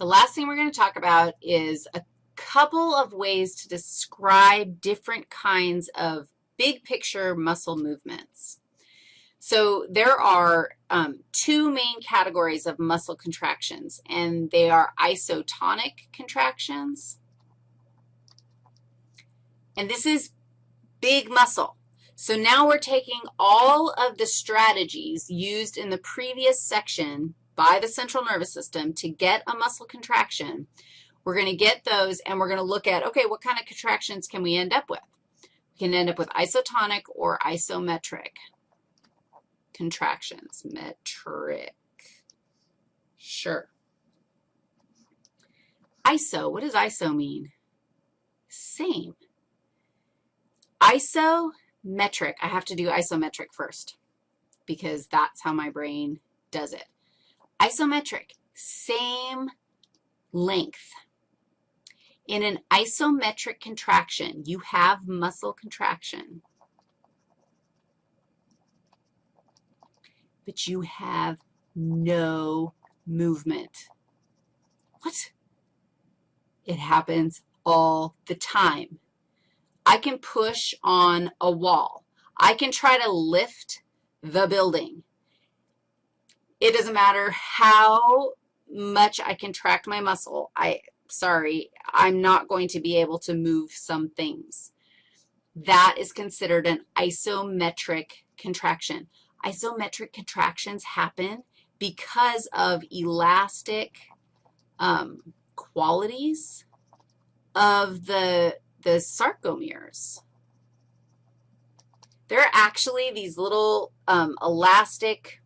The last thing we're going to talk about is a couple of ways to describe different kinds of big picture muscle movements. So there are um, two main categories of muscle contractions, and they are isotonic contractions. And this is big muscle. So now we're taking all of the strategies used in the previous section by the central nervous system to get a muscle contraction. We're going to get those, and we're going to look at, okay, what kind of contractions can we end up with? We can end up with isotonic or isometric contractions. Metric. Sure. ISO, what does ISO mean? Same. Isometric, I have to do isometric first because that's how my brain does it. Isometric, same length. In an isometric contraction, you have muscle contraction. but you have no movement. What? It happens all the time. I can push on a wall. I can try to lift the building. It doesn't matter how much I contract my muscle. I, sorry, I'm not going to be able to move some things. That is considered an isometric contraction. Isometric contractions happen because of elastic um, qualities of the, the sarcomeres. There are actually these little um, elastic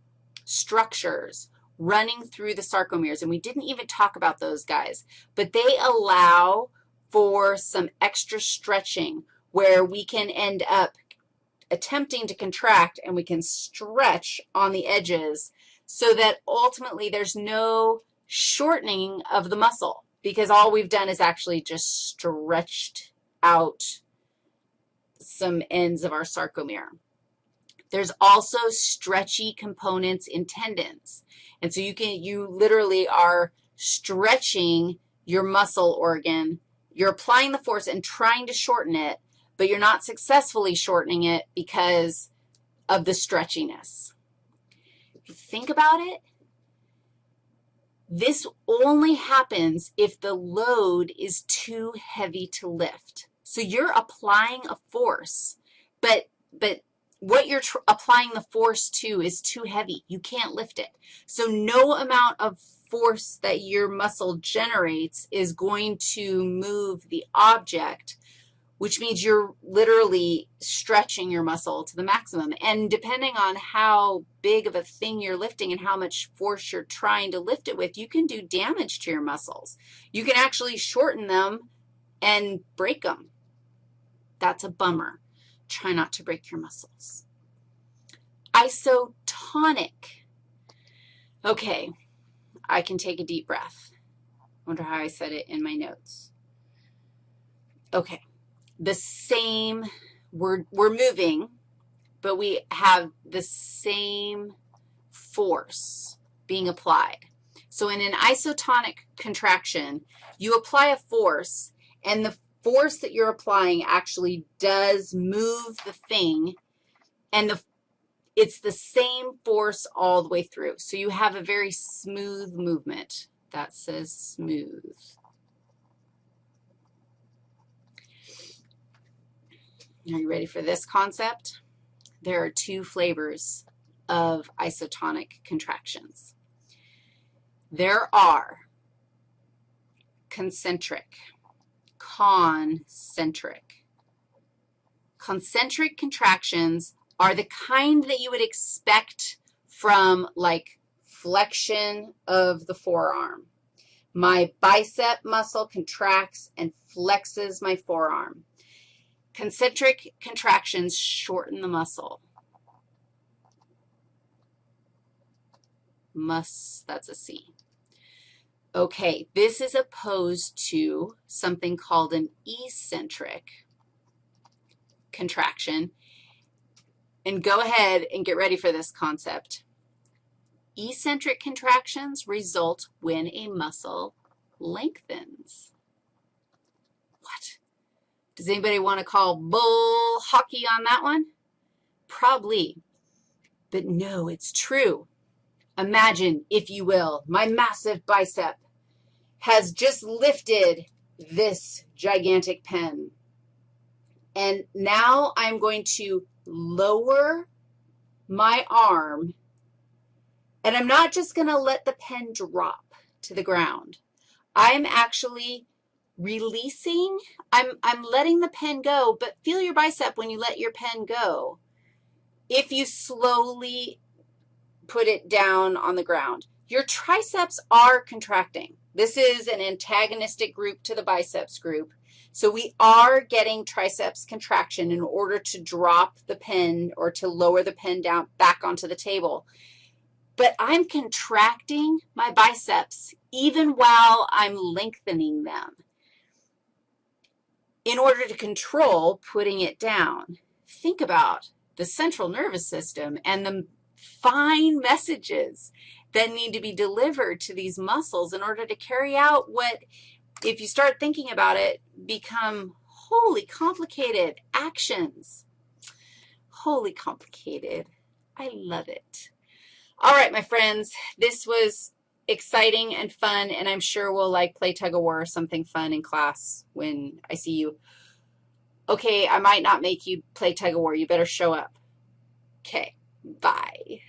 structures running through the sarcomeres, and we didn't even talk about those guys, but they allow for some extra stretching where we can end up attempting to contract and we can stretch on the edges so that ultimately there's no shortening of the muscle because all we've done is actually just stretched out some ends of our sarcomere. There's also stretchy components in tendons. And so you can, you literally are stretching your muscle organ. You're applying the force and trying to shorten it, but you're not successfully shortening it because of the stretchiness. If you think about it, this only happens if the load is too heavy to lift. So you're applying a force, but, but what you're applying the force to is too heavy. You can't lift it. So no amount of force that your muscle generates is going to move the object which means you're literally stretching your muscle to the maximum. And depending on how big of a thing you're lifting and how much force you're trying to lift it with, you can do damage to your muscles. You can actually shorten them and break them. That's a bummer. Try not to break your muscles. Isotonic. Okay, I can take a deep breath. wonder how I said it in my notes. Okay the same, we're, we're moving, but we have the same force being applied. So in an isotonic contraction, you apply a force, and the force that you're applying actually does move the thing, and the, it's the same force all the way through. So you have a very smooth movement. That says smooth. Are you ready for this concept? There are two flavors of isotonic contractions. There are concentric, concentric. Concentric contractions are the kind that you would expect from like flexion of the forearm. My bicep muscle contracts and flexes my forearm. Concentric contractions shorten the muscle. Must, that's a C. Okay, this is opposed to something called an eccentric contraction. And go ahead and get ready for this concept. Eccentric contractions result when a muscle lengthens. What? Does anybody want to call bull hockey on that one? Probably. But no, it's true. Imagine, if you will, my massive bicep has just lifted this gigantic pen. And now I'm going to lower my arm, and I'm not just going to let the pen drop to the ground. I'm actually releasing, I'm, I'm letting the pen go, but feel your bicep when you let your pen go. If you slowly put it down on the ground, your triceps are contracting. This is an antagonistic group to the biceps group. So we are getting triceps contraction in order to drop the pen or to lower the pen down back onto the table. But I'm contracting my biceps even while I'm lengthening them in order to control putting it down. Think about the central nervous system and the fine messages that need to be delivered to these muscles in order to carry out what, if you start thinking about it, become wholly complicated actions. Wholly complicated. I love it. All right, my friends, this was exciting and fun, and I'm sure we'll, like, play tug-of-war or something fun in class when I see you. Okay, I might not make you play tug-of-war. You better show up. Okay, bye.